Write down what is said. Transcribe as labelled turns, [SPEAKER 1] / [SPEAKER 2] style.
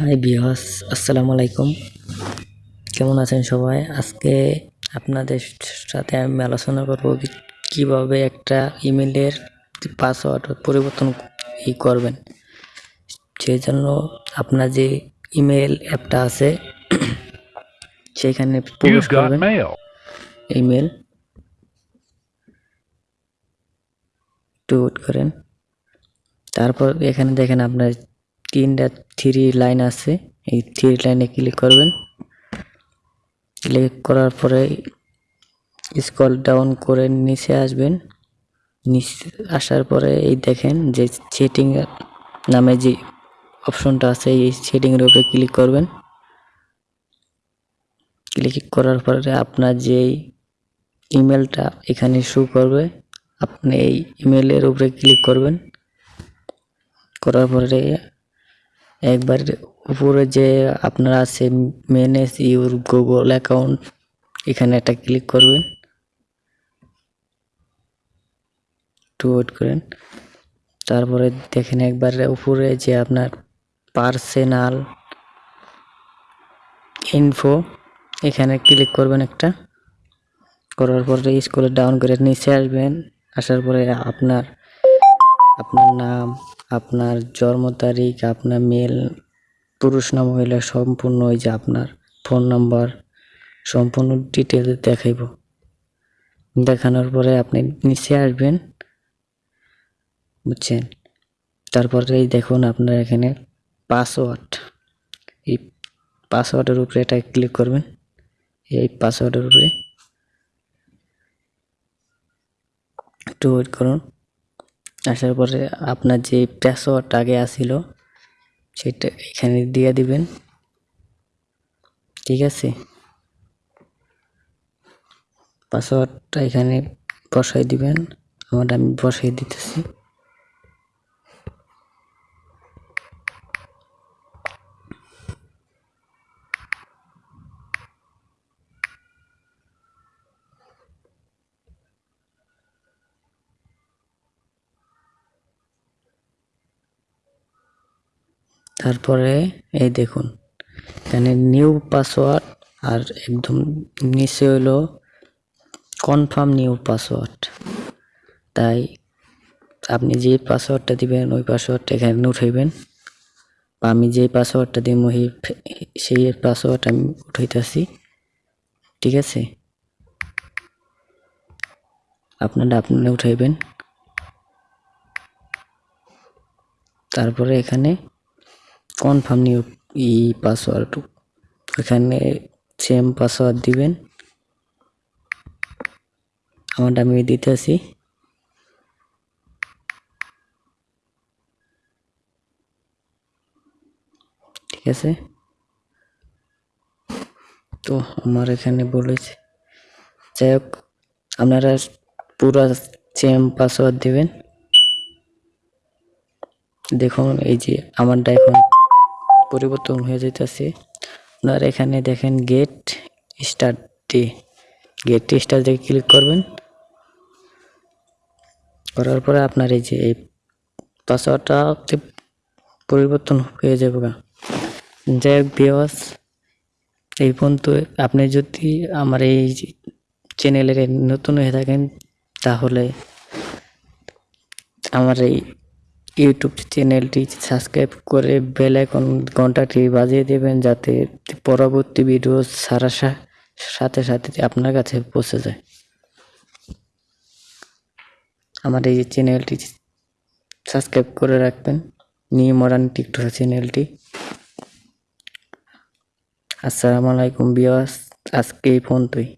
[SPEAKER 1] High বিহাস আসসালামু আলাইকুম। কেমন আছেন সবাই? আজকে আপনাদের সাথে আমি আলোচনা করব কীভাবে একটা ইমেলের পাসওয়ার্ড পরিবর্তন ই করবেন। সেই জন্য আপনার যে ইমেল অ্যাপটা আছে সেখানে প্রবেশ করবেন। ইমেল। ওয়েট করেন। তারপর এখানে দেখেন আপনার তিনটা থ্রি লাইন আছে, এই থ্রি লাইনে ক্লিক করবেন। ক্লিক করার পরে স্কল ডাউন করে নিচে আসবেন। নিচে আসার পরে এই দেখেন যে সেটিং নামে যে অপশনটা আছে, এই সেটিংয়ের উপরে ক্লিক করবেন। ক্লিক করার পরে আপনার যেই ইমেলটা এখানে শো করবে, আপনি এই ইমেলের উপরে ক্লিক করবেন। করার পরে একবার উপরে যে আপনার আছে ম্যানেজ ইউর গুগল অ্যাকাউন্ট এখানে একটা ক্লিক করবেন একটু ওয়েট করেন তারপরে দেখেন একবার উপরে যে আপনার পার্সোনাল ইনফো এখানে ক্লিক করবেন একটা করার পরে স্কুলে ডাউন করে নিচে আসবেন আসার পরে আপনার আপনার নাম আপনার জন্ম তারিখ, আপনার মেল পুরুষ না মহিলা, সম্পূর্ণ ওই যে আপনার ফোন নাম্বার সম্পূর্ণ ডিটেলস দেখাইব। দেখানোর পরে আপনি নিচে আসবেন, বুঝছেন? তারপরে এই দেখুন আপনার এখানে পাসওয়ার্ড এই পাসওয়ার্ডের উপরে এটা ক্লিক করবেন। এই পাসওয়ার্ডের উপরে একটু ওয়েট করুন। আসার পরে আপনার যে পাসওয়ার্ড আগে আসিল সেটা এখানে দিয়ে দিবেন। ঠিক আছে? পাসওয়ার্ডটা এখানে বসাই দিবেন। আমার আমি বসাই দিতেছি। তারপরে এই দেখুন, এখানে নিউ পাসওয়ার্ড আর একদম নিচে হলো কনফার্ম নিউ পাসওয়ার্ড তাই আপনি যে পাসওয়ার্ডটা দিবেন, ওই পাসওয়ার্ডটা এখানে উঠাইবেন। বা আমি যে পাসওয়ার্ডটা দিব সেই পাসওয়ার্ড আমি উঠাইতেছি। ঠিক আছে? আপনারা আপনারা উঠাইবেন। তারপরে এখানে কনফার্ম নিউ ই পাসওয়ার্ড এখানে সেম পাসওয়ার্ড দিবেন। আমারটা আমি দিতে দিতেছি ঠিক আছে? তো আমার এখানে বলেছে। যাই হোক, আপনারা পুরো সেম পাসওয়ার্ড দিবেন। দেখুন, এই যে আমারটা এখন পরিবর্তন হয়ে যাইতেছে। আপনার এখানে দেখেন get started get start দিয়ে ক্লিক করবেন। করার পরে আপনার এই যে এই পাসওয়ার্ডটা পরিবর্তন হয়ে যাবে যাই হোক বিয়স এই পর্যন্ত আপনি যদি আমার এই চ্যানেলের নতুন হয়ে থাকেন, তাহলে আমার এই ইউটিউব চ্যানেলটি সাবস্ক্রাইব করে বেল আইকন ঘন্টাটি বাজিয়ে দেবেন যাতে পরবর্তী ভিডিও সারাশা সাথে সাথে আপনার কাছে পৌঁছে যায়। আমার এই চ্যানেলটি সাবস্ক্রাইব করে রাখবেন। নিউ মডার্ন টিকটক চ্যানেলটি আসসালামু আলাইকুম বিয়াস আজকে এই পর্যন্তই।